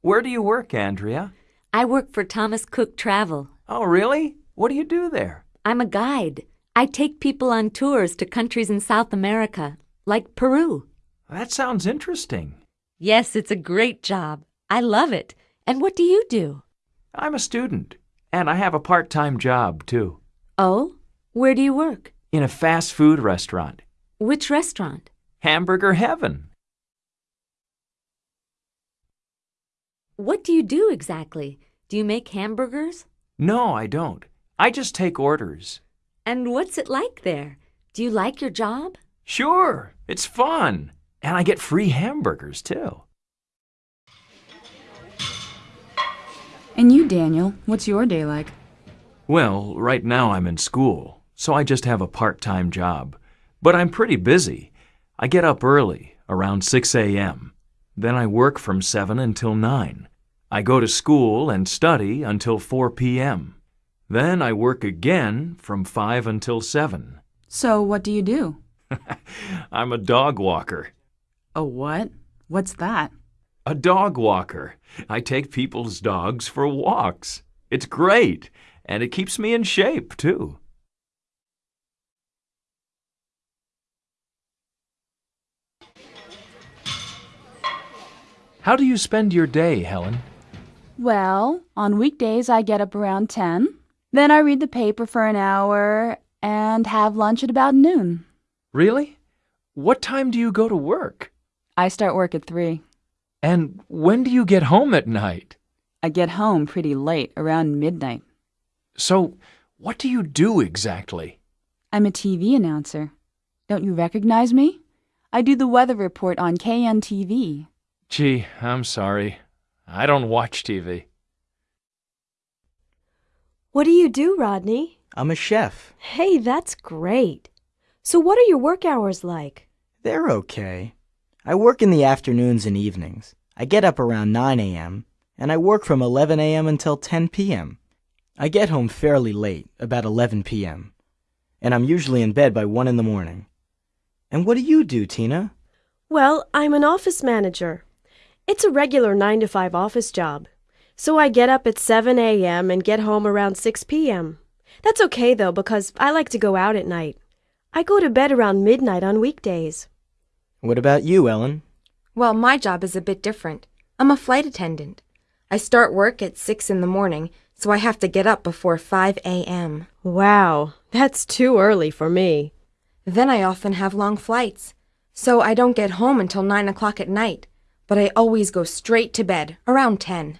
Where do you work, Andrea? I work for Thomas Cook Travel. Oh, really? What do you do there? I'm a guide. I take people on tours to countries in South America, like Peru. That sounds interesting. Yes, it's a great job. I love it. And what do you do? I'm a student, and I have a part time job, too, Oh? Where do you work? in a fast food restaurant. Which restaurant? Hamburger Heaven. What do you do exactly? Do you make hamburgers? No, I don't. I just take orders. And what's it like there? Do you like your job? Sure, it's fun. And I get free hamburgers, too. And you, Daniel, what's your day like? Well, right now I'm in school, so I just have a part time job. But I'm pretty busy. I get up early, around 6 a.m. Then I work from 7 until 9. I go to school and study until 4 p.m. Then I work again from 5 until 7. So, what do you do? I'm a dog walker. A what? What's that? A dog walker. I take people's dogs for walks. It's great, and it keeps me in shape, too. How do you spend your day, Helen? Well, on weekdays I get up around 10. Then I read the paper for an hour and have lunch at about noon. Really? What time do you go to work? I start work at 3. And when do you get home at night? I get home pretty late, around midnight. So, what do you do exactly? I'm a TV announcer. Don't you recognize me? I do the weather report on KNTV. Gee, I'm sorry. I don't watch TV. What do you do, Rodney? I'm a chef. Hey, that's great. So, what are your work hours like? They're okay. I work in the afternoons and evenings. I get up around 9 a.m., and I work from 11 a.m. until 10 p.m. I get home fairly late, about 11 p.m., and I'm usually in bed by 1 in the morning. And what do you do, Tina? Well, I'm an office manager. It's a regular 9 to 5 office job. So I get up at 7 a.m. and get home around 6 p.m. That's okay though, because I like to go out at night. I go to bed around midnight on weekdays. What about you, Ellen? Well, my job is a bit different. I'm a flight attendant. I start work at 6 in the morning, so I have to get up before 5 a.m. Wow, that's too early for me. Then I often have long flights, so I don't get home until 9 o'clock at night, but I always go straight to bed around 10.